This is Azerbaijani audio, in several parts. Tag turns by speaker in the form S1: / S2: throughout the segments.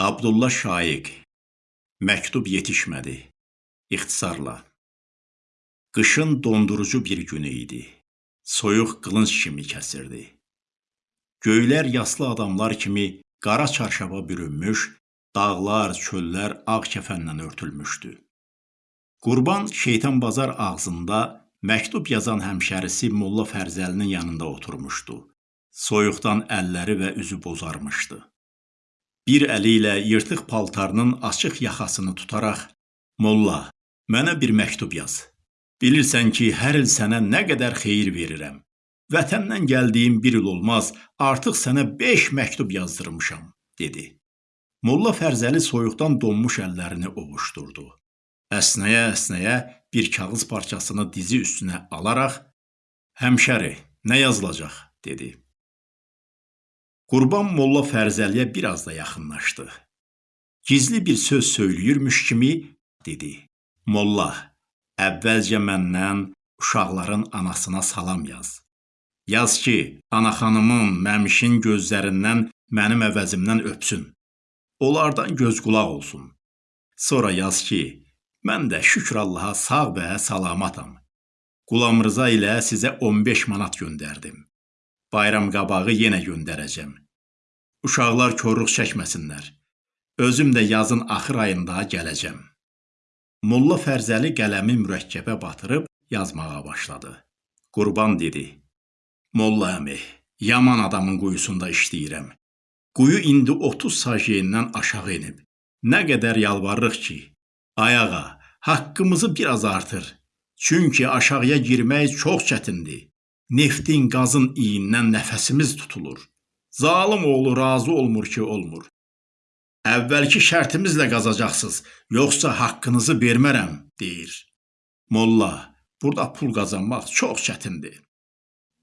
S1: Abdulla Şaiq Məktub yetişmədi. İxtisarla. Qışın dondurucu bir günü idi. Soyuq qılınc kimi kəsirdi. Göylər yaslı adamlar kimi qara çarşaba bürünmüş, dağlar, çöllər ağ kəfənlə örtülmüşdü. Qurban şeytan bazar ağzında məktub yazan həmşərisi Molla Fərzəlinin yanında oturmuşdu. Soyuqdan əlləri və üzü bozarmışdı. Bir əli ilə yırtıq paltarının açıq yaxasını tutaraq, "Molla, mənə bir məktub yaz. Bilirsən ki, hər il sənə nə qədər xeyir verirəm. Vətəndən gəldiyim bir il olmaz, artıq sənə 5 məktub yazdırmışam." dedi. Molla Fərzəli soyuqdan donmuş əllərini ovuşdurdu. Əsnəyə-əsnəyə bir kağız parçasını dizi üstünə alaraq, "Həmşəri, nə yazılacaq?" dedi. Qurban Molla Fərzəliyə biraz da yaxınlaşdı. Gizli bir söz söyləyirmiş kimi dedi. Molla, əvvəlcə məndən uşaqların anasına salam yaz. Yaz ki, ana xanımın, məmişin gözlərindən mənim əvəzimdən öpsün. Onlardan göz qulaq olsun. Sonra yaz ki, mən də şükür Allaha sağ və salamatam. Qulam Rıza ilə sizə 15 manat göndərdim. Bayram qabağı yenə göndərəcəm. Uşaqlar korluq çəkməsinlər. Özüm də yazın axır ayında gələcəm. Molla Fərzəli qələmi mürəkkəbə batırıb yazmağa başladı. Qurban dedi: "Molla əmi, yaman adamın quyusunda işləyirəm. Quyu indi 30 sajendən aşağı enib. Nə qədər yalvarırıq ki, ayağa, haqqımızı biraz artır. Çünki aşağıya girmək çox çətindir. Neftin, qazın iyindən nəfəsimiz tutulur. Zalım oğlu razı olmur ki, olmur. Əvvəlki şərtimizlə qazacaqsınız, yoxsa haqqınızı vermərəm, deyir. Molla, burada pul qazanmaq çox çətindir.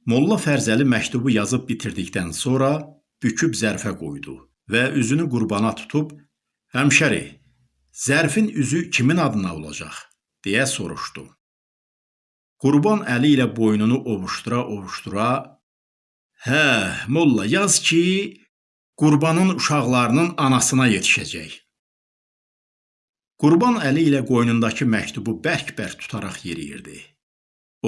S1: Molla Fərzəli məktubu yazıb bitirdikdən sonra büküb zərfə qoydu və üzünü qurbana tutub, "Həmşəri, zərfin üzü kimin adına olacaq?" deyə soruşdu. Qurban əli ilə boynunu ovuşdura-ovuşdura, "Hə, molla, yaz ki, Qurbanın uşaqlarının anasına yetişəcək." Qurban əli ilə qoynundakı məktubu bərk-bərk tutaraq yeriyirdi.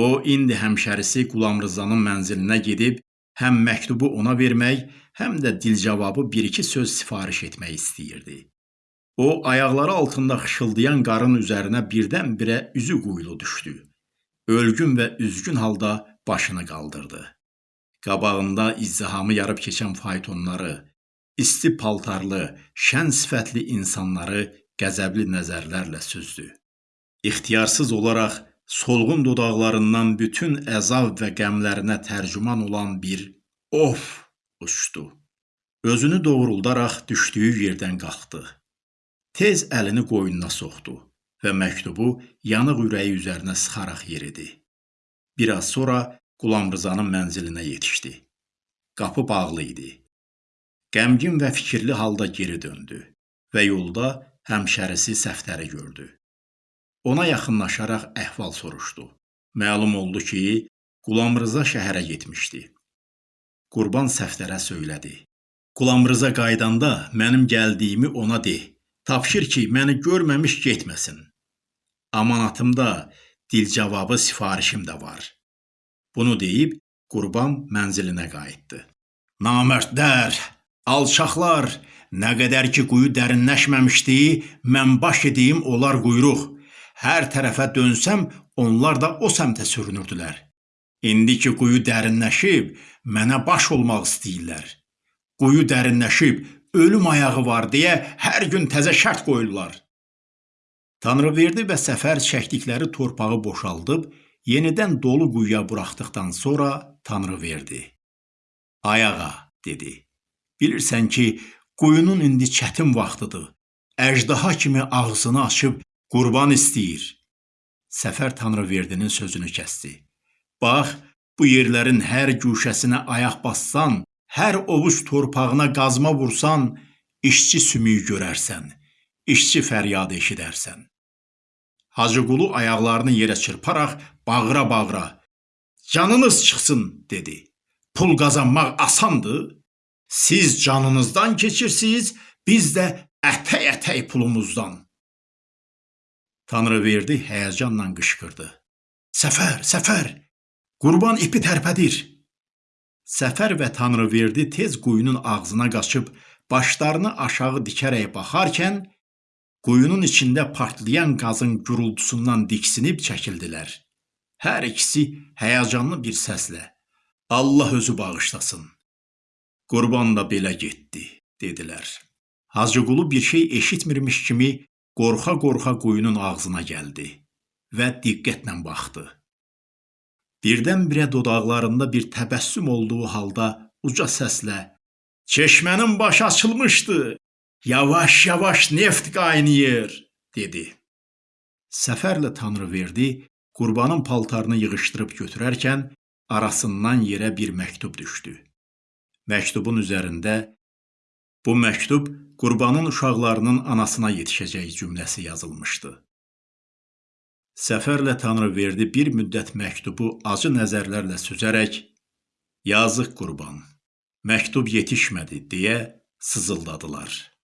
S1: O indi həmşərisi Qulam Rızanın mənzilinə gedib həm məktubu ona vermək, həm də dilcavabı bir-iki söz sifariş etmək istəyirdi. O ayaqları altında xışıldayan qarın üzərinə birdən-birə üzü quyulu düşdü. Ölgün və üzgün halda başını qaldırdı. Qabağında izdihamı yarıb keçən faytonları, isti paltarlı, şən sifətli insanları qəzəbli nəzərlərlə süzdü. İxtiyarsız olaraq solğun dodaqlarından bütün əzab və qəmlərinə tərcüman olan bir of uçdu. Özünü doğruldaraq düşdüyü yerdən qalxdı. Tez əlini qoynuna soxdu və məktubu yanıq ürəyi üzərinə sıxaraq yeridi. Bir az sonra Qulam Rızanın mənzilinə yetişdi. Qapı bağlı idi. Qəmgin və fikirli halda geri döndü və yolda həmşərisi Səftəri gördü. Ona yaxınlaşaraq əhval soruşdu. Məlum oldu ki, Qulam Rıza şəhərə getmişdi. Qurban Səftərə söylədi. Qulam Rıza qaydanda mənim gəldiyimi ona de. Tapşır ki, məni görməmiş getməsin. Amanatımda dil cavabı sifarişim də var. Bunu deyib Qurban mənzilinə qayıtdı. Namərdlər, alçaqlar, nə qədər ki quyu dərinləşməmişdi, mən baş edeyim onlar quyruq. Hər tərəfə dönsəm, onlar da o səmtə sürünürdülər. İndi ki quyu dərinləşib, mənə baş olmaq istəyirlər. Quyu dərinləşib, ölüm ayağı var deyə hər gün təzə şərt qoyurlar. Tanrıverdi və Səfər çəkdikləri torpağı boşaldıb, yenidən dolu quyuya buraxdıqdan sonra Tanrıverdi. Ayağa, dedi. Bilirsən ki, quyunun indi çətin vaxtıdır. Əjdaha kimi ağzını açıb Qurban istəyir. Səfər Tanrıverdinin sözünü kəsdi. Bax, bu yerlərin hər güşəsinə ayaq bassan, hər ovuc torpağına qazma vursan, işçi sümüyü görərsən, işçi fəryadı eşidərsən. Hacıqulu ayaqlarını yerə çırparaq bağıra-bağıra, "Canınız çıxsın!" dedi. "Pul qazanmaq asandır. Siz canınızdan keçirsiniz, biz də ətək-ətək pulumuzdan. Tanrıverdi həyəcanla qışqırdı. Səfər, Səfər, qurban ipi tərpədir. Səfər və Tanrıverdi tez quyunun ağzına qaçıb başlarını aşağı dikərək baxarkən quyunun içində partlayan qazın gurultusundan diksinib çəkildilər. Hər ikisi həyəcanlı bir səslə Allah özü bağışlasın. Qurban da belə getdi, dedilər. Hacıqulu bir şey eşitmirmiş kimi qorxa-qorxa quyunun ağzına gəldi və diqqətlə baxdı. Birdən-birə dodaqlarında bir təbəssüm olduğu halda uca səslə "Çeşmənin başı açılmışdı. Yavaş-yavaş neft qaynayır." dedi. Səfərlə Tanrıverdi qurbanın paltarını yığışdırıb götürərkən arasından yerə bir məktub düşdü. Məktubun üzərində bu məktub qurbanın uşaqlarının anasına yetişəcək cümləsi yazılmışdı. Səfərlə Tanrıverdi bir müddət məktubu acı nəzərlərlə süzərək "Yazıq qurban, məktub yetişmədi" deyə sızıldadılar.